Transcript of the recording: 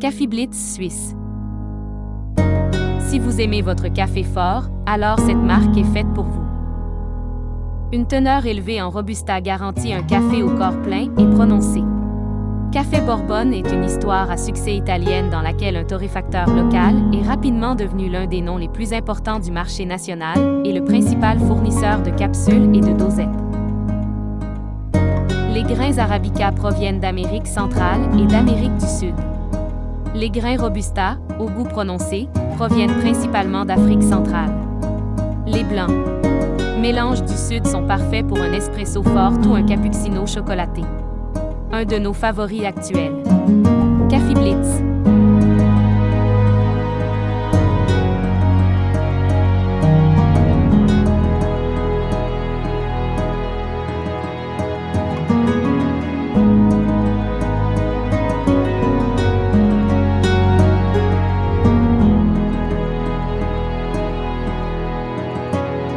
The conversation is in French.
Café Blitz Suisse. Si vous aimez votre café fort, alors cette marque est faite pour vous. Une teneur élevée en Robusta garantit un café au corps plein et prononcé. Café Bourbonne est une histoire à succès italienne dans laquelle un torréfacteur local est rapidement devenu l'un des noms les plus importants du marché national et le principal fournisseur de capsules et de dosettes. Les grains arabica proviennent d'Amérique centrale et d'Amérique du Sud. Les grains robusta, au goût prononcé, proviennent principalement d'Afrique centrale. Les blancs, mélange du Sud sont parfaits pour un espresso fort ou un cappuccino chocolaté un de nos favoris actuels. Café Blitz.